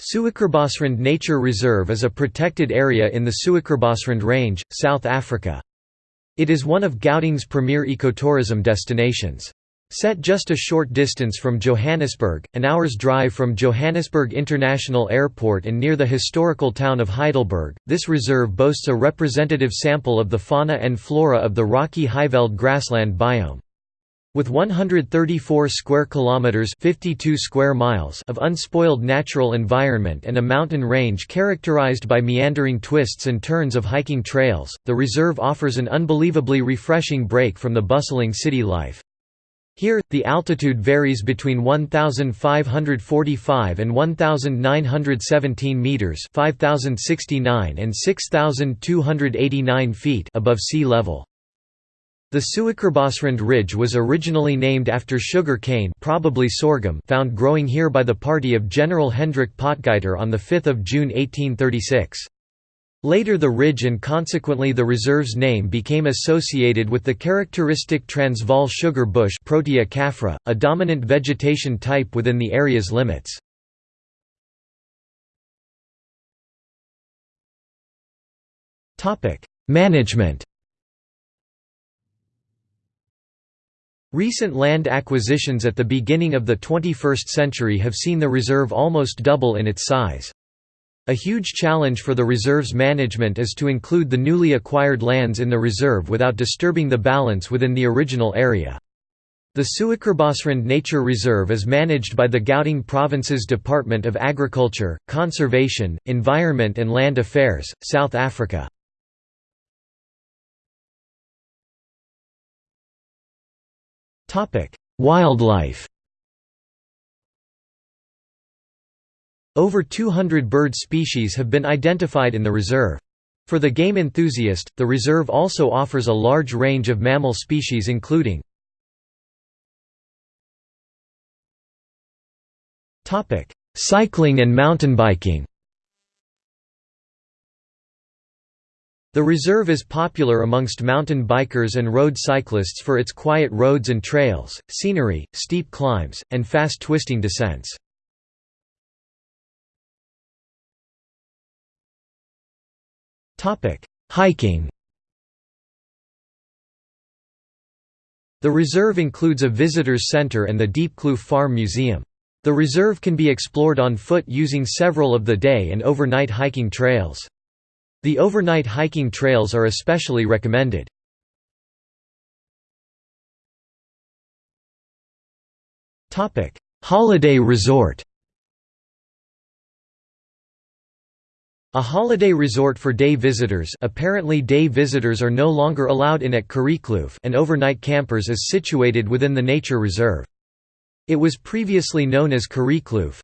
Suikerbosrand Nature Reserve is a protected area in the Suikerbosrand Range, South Africa. It is one of Gauteng's premier ecotourism destinations. Set just a short distance from Johannesburg, an hour's drive from Johannesburg International Airport and near the historical town of Heidelberg, this reserve boasts a representative sample of the fauna and flora of the rocky Highveld grassland biome. With 134 square kilometers (52 square miles) of unspoiled natural environment and a mountain range characterized by meandering twists and turns of hiking trails, the reserve offers an unbelievably refreshing break from the bustling city life. Here, the altitude varies between 1,545 and 1,917 metres 5,069 and 6,289 feet above sea level. The Suikerbosrand Ridge was originally named after sugar cane probably sorghum found growing here by the party of General Hendrik Potgieter on 5 June 1836. Later the ridge and consequently the reserve's name became associated with the characteristic Transvaal sugar bush Protea caffra, a dominant vegetation type within the area's limits. Management Recent land acquisitions at the beginning of the 21st century have seen the reserve almost double in its size. A huge challenge for the reserve's management is to include the newly acquired lands in the reserve without disturbing the balance within the original area. The Suikerbosrand Nature Reserve is managed by the Gauteng Province's Department of Agriculture, Conservation, Environment and Land Affairs, South Africa. Wildlife Over 200 bird species have been identified in the reserve. For the game enthusiast, the reserve also offers a large range of mammal species including Cycling and mountain biking The reserve is popular amongst mountain bikers and road cyclists for its quiet roads and trails, scenery, steep climbs, and fast twisting descents. Hiking The reserve includes a visitors center and the Diepkloof Farm Museum. The reserve can be explored on foot using several of the day and overnight hiking trails. The overnight hiking trails are especially recommended. Holiday resort A holiday resort for day visitors apparently day visitors are no longer allowed in at Kareekloof and overnight campers is situated within the nature reserve. It was previously known as Kareekloof.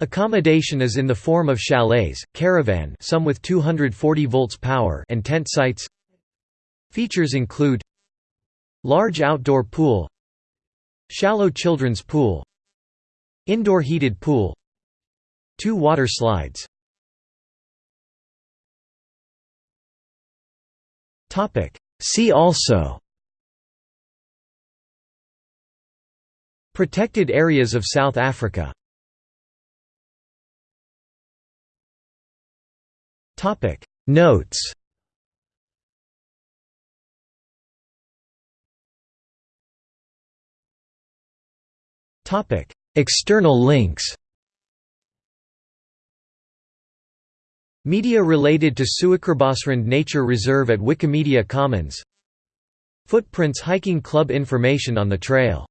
Accommodation is in the form of chalets, caravan some with 240 volts power and tent sites. Features include Large outdoor pool Shallow children's pool Indoor heated pool Two water slides See also Protected areas of South Africa Notes. External links. Media related to Suikerbosrand Nature Reserve at Wikimedia Commons. Footprints Hiking Club information on the trail